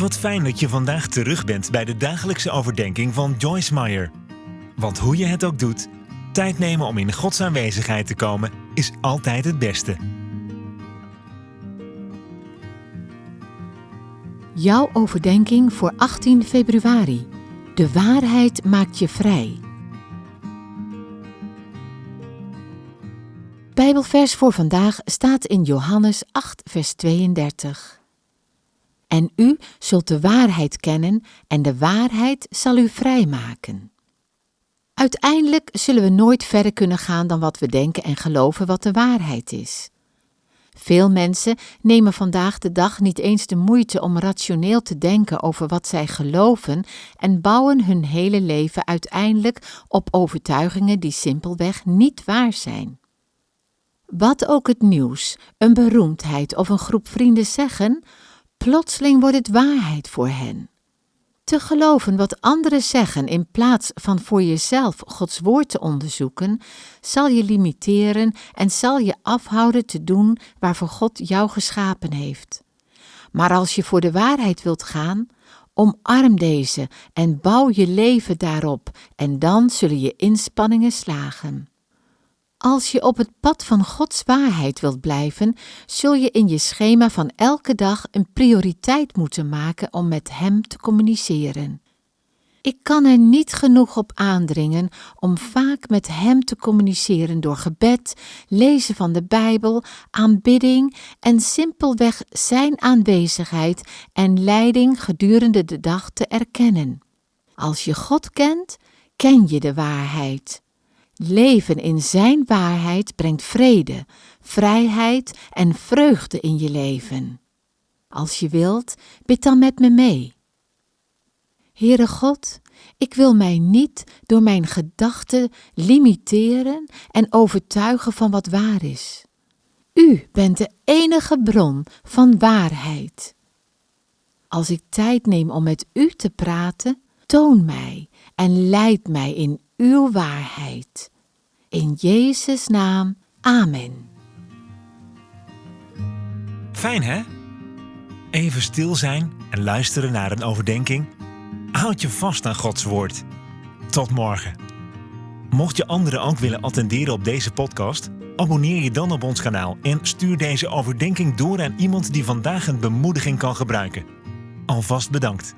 Wat fijn dat je vandaag terug bent bij de dagelijkse overdenking van Joyce Meyer. Want hoe je het ook doet, tijd nemen om in Gods aanwezigheid te komen is altijd het beste. Jouw overdenking voor 18 februari. De waarheid maakt je vrij. Bijbelvers voor vandaag staat in Johannes 8, vers 32. En u zult de waarheid kennen en de waarheid zal u vrijmaken. Uiteindelijk zullen we nooit verder kunnen gaan dan wat we denken en geloven wat de waarheid is. Veel mensen nemen vandaag de dag niet eens de moeite om rationeel te denken over wat zij geloven en bouwen hun hele leven uiteindelijk op overtuigingen die simpelweg niet waar zijn. Wat ook het nieuws, een beroemdheid of een groep vrienden zeggen, plotseling wordt het waarheid voor hen. Te geloven wat anderen zeggen in plaats van voor jezelf Gods woord te onderzoeken, zal je limiteren en zal je afhouden te doen waarvoor God jou geschapen heeft. Maar als je voor de waarheid wilt gaan, omarm deze en bouw je leven daarop en dan zullen je inspanningen slagen. Als je op het pad van Gods waarheid wilt blijven, zul je in je schema van elke dag een prioriteit moeten maken om met Hem te communiceren. Ik kan er niet genoeg op aandringen om vaak met Hem te communiceren door gebed, lezen van de Bijbel, aanbidding en simpelweg Zijn aanwezigheid en leiding gedurende de dag te erkennen. Als je God kent, ken je de waarheid. Leven in Zijn waarheid brengt vrede, vrijheid en vreugde in je leven. Als je wilt, bid dan met me mee. Heere God, ik wil mij niet door mijn gedachten limiteren en overtuigen van wat waar is. U bent de enige bron van waarheid. Als ik tijd neem om met U te praten, toon mij en leid mij in uw waarheid. In Jezus' naam, Amen. Fijn hè? Even stil zijn en luisteren naar een overdenking. Houd je vast aan Gods woord. Tot morgen. Mocht je anderen ook willen attenderen op deze podcast, abonneer je dan op ons kanaal en stuur deze overdenking door aan iemand die vandaag een bemoediging kan gebruiken. Alvast bedankt.